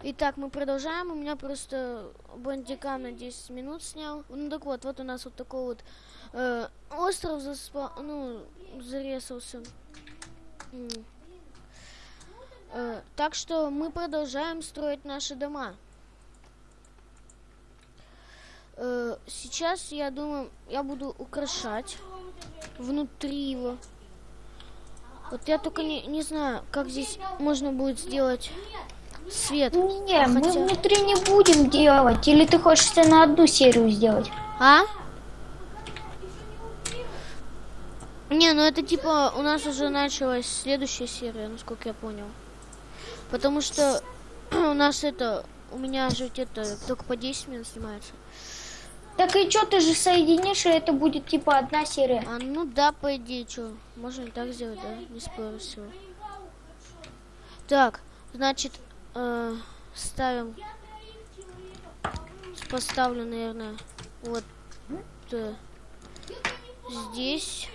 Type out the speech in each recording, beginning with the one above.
Итак, мы продолжаем. У меня просто бандикам на 10 минут снял. Ну так вот, вот у нас вот такой вот э, остров заспа... ну, зарезался. Э, так что мы продолжаем строить наши дома. Э, сейчас, я думаю, я буду украшать внутри его. Вот я только не, не знаю, как здесь можно будет сделать свет. Не, мы Хотя- внутри не будем делать. Или ты хочешь это на одну серию сделать? А? Не, ну это типа у нас уже началась следующая серия, насколько я понял. Потому что у нас это, у меня же это только по 10 минут снимается. Так и что, ты же соединишь, и это будет типа одна серия. А ну да, по идее, что, можно и так сделать, да? Не спорю тобой. Так, значит, э, ставим, поставлю, наверное, вот э, здесь.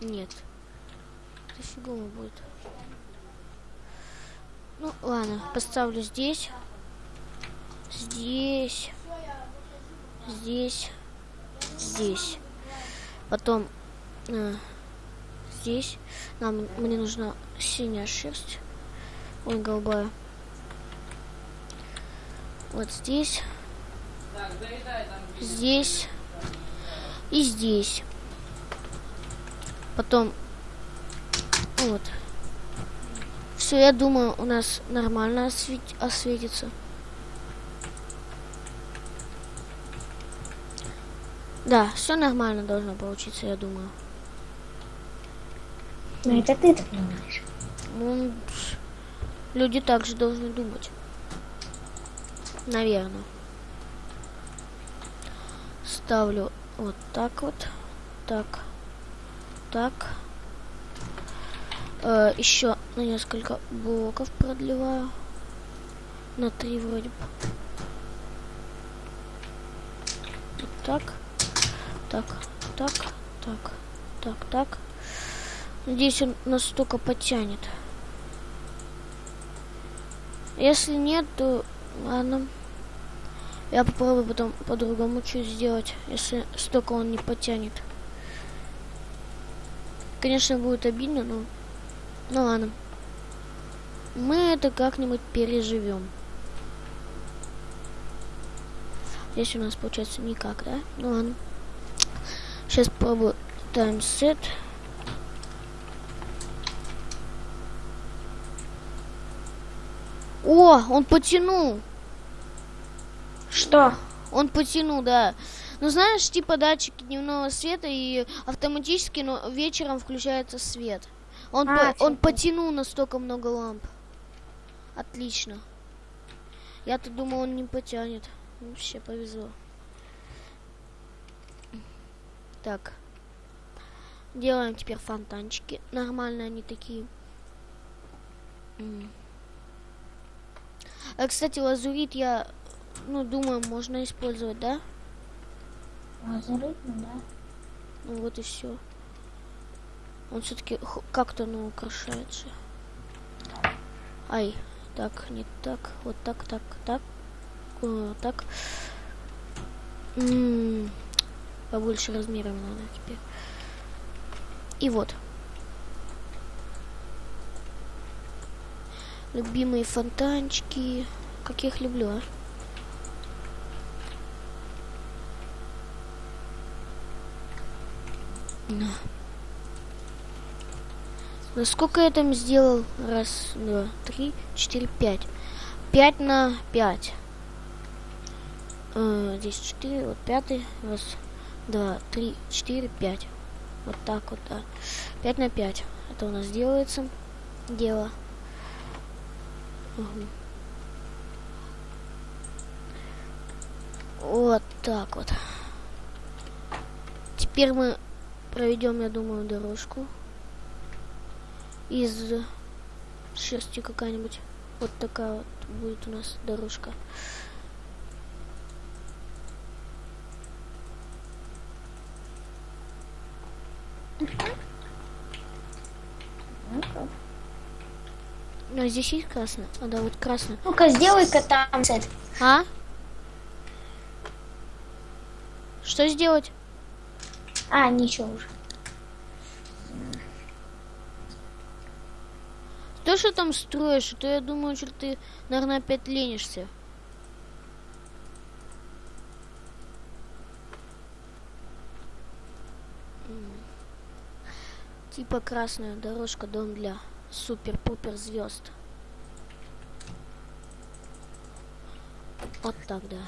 Нет, это фигово будет. Ну, ладно, поставлю здесь, здесь, здесь здесь. Потом э, здесь. Нам мне нужна синяя шерсть. Ой, голубая. Вот здесь. Здесь. И здесь. Потом вот. Все, я думаю, у нас нормально освет- осветится. Да, все нормально должно получиться, я думаю. Ну это ты так думаешь. Ну, люди также должны думать. Наверное. Ставлю вот так вот. Так. Так. Э, еще на несколько блоков продлеваю. На три вроде бы. Вот так. Так. Так. Так. Так. Так. Надеюсь, он настолько потянет. Если нет, то ладно. Я попробую потом по-другому что сделать, если столько он не потянет. Конечно, будет обидно, но... Ну ладно. Мы это как-нибудь переживем. Здесь у нас получается никак, да? Ну ладно. Сейчас попробую таймсет. О, он потянул. Что? Он потянул, да. Ну, знаешь, типа датчики дневного света и автоматически но вечером включается свет. Он, А, по- он типа. потянул настолько много ламп. Отлично. Я-то думал, он не потянет. Вообще повезло. Так. Делаем теперь фонтанчики. Нормальные они такие. А, кстати, лазурит я, ну, думаю, можно использовать, да? Лазурит, ну да. Ну вот и все. Он все-таки как-то ну украшается. Ай, так, не так, вот так, так, так, э, так. М, Побольше размером надо теперь. И вот. Любимые фонтанчики. Как я их люблю, а? На. Сколько я там сделал? Раз, два, три, четыре, пять. Пять на пять. Э, здесь четыре, вот пятый. Раз, два, три, четыре, пять. Вот так вот, да. Пять на пять. Это у нас делается. Дело. Мгм. Вот так вот. Теперь мы проведем, я думаю, дорожку из шерсти какая-нибудь. Вот такая вот будет у нас дорожка. А здесь есть красный? А, да, вот красный. Ну-ка, сделай-ка там сет. А? Что сделать? А, ничего уже. Ты что там строишь? То я думаю, что ты, наверное, опять ленишься. Типа красная дорожка, дом для супер-пупер звезд. Вот так, да.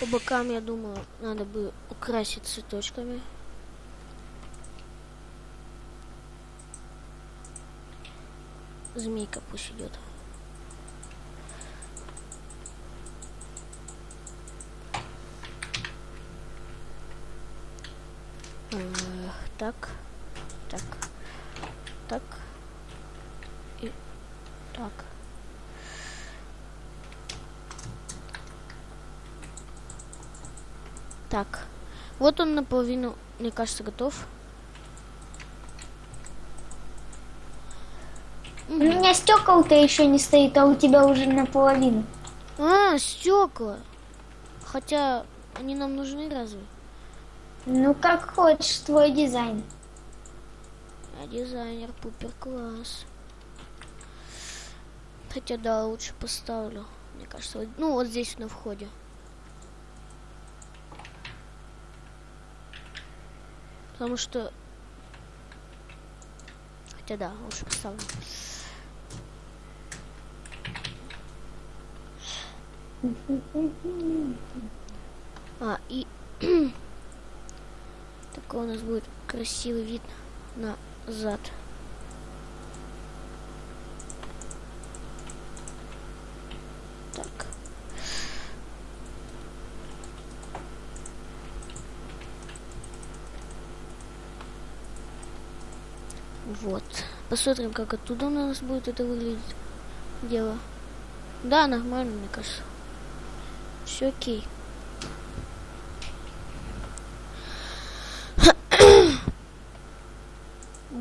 По бокам, я думаю, надо бы украсить цветочками. Змейка пусть идет. Так, так и так. Так, вот он наполовину, мне кажется, готов. У меня стекол-то еще не стоит, а у тебя уже наполовину. А, стекла. Хотя они нам нужны разве? Ну, как хочешь, твой дизайн. А дизайнер пупер класс. Хотя да, лучше поставлю. Мне кажется, вот- ну вот здесь на входе. Потому что... Хотя да, лучше поставлю. А, и... Такой у нас будет красивый вид на зад. Так. Вот. Посмотрим, как оттуда у нас будет это выглядеть. Дело. Да, нормально, мне кажется. Все окей.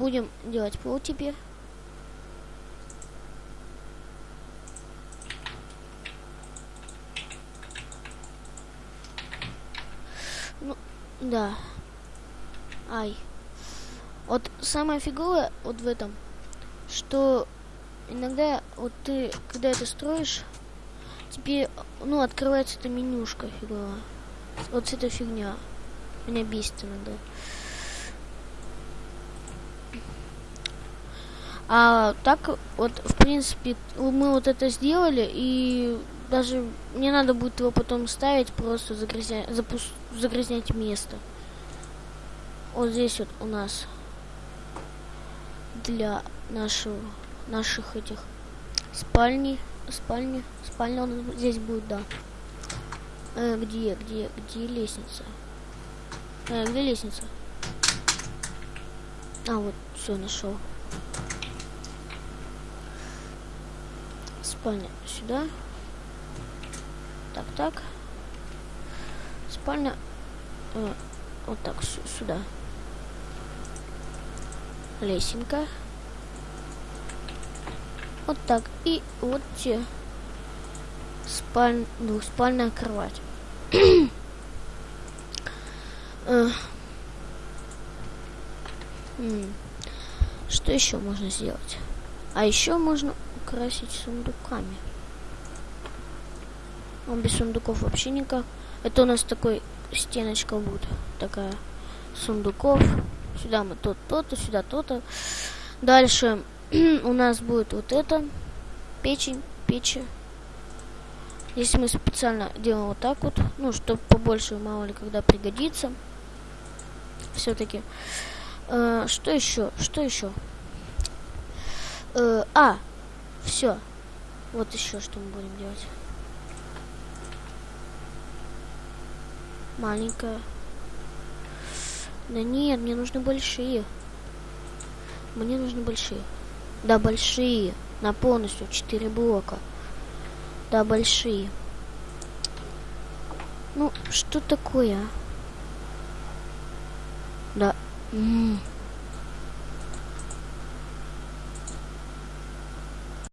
Будем делать пол теперь. Ну, да. Ай. Вот самое фиговое вот в этом, что иногда вот ты, когда это строишь, тебе, ну, открывается эта менюшка фиговая. Вот эта фигня. Меня бесит иногда. А так вот, в принципе, мы вот это сделали, и даже не надо будет его потом ставить, просто загрязнять, загрязнять место. Вот здесь вот у нас для нашего, наших этих спальни, спальни, спальня нас здесь будет, да. Э, где, где, где лестница? Э, где лестница? А, вот, все, нашел. Спальня сюда. Так, так. Спальня э, вот так сю- сюда. Лесенка. Вот так. И вот те. Спаль... Двухспальная кровать. Э. Что еще можно сделать? А еще можно украсить сундуками. Он без сундуков вообще никак. Это у нас такой стеночка будет. Такая сундуков. Сюда мы то то-то, сюда то-то. Дальше у нас будет вот это. Печень, печи. Здесь мы специально делаем вот так вот. Ну, чтобы побольше, мало ли, когда пригодится. Все-таки. что еще? Что еще? Э, а, все. Вот еще что мы будем делать. Маленькая. Да нет, мне нужны большие. Мне нужны большие. Да, большие. На полностью 4 блока. Да, большие. Ну, что такое? а? Да. М,